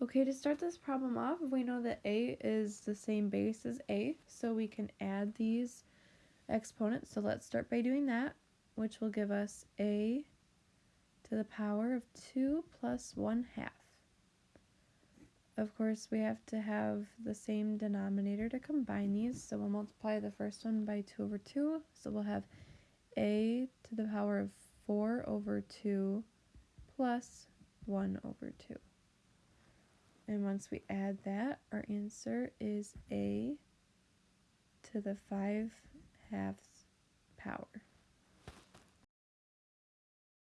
Okay, to start this problem off, we know that a is the same base as a, so we can add these exponents. So let's start by doing that, which will give us a to the power of 2 plus 1 half. Of course, we have to have the same denominator to combine these, so we'll multiply the first one by 2 over 2, so we'll have a to the power of 4 over 2 plus 1 over 2. And once we add that, our answer is a to the 5 halves.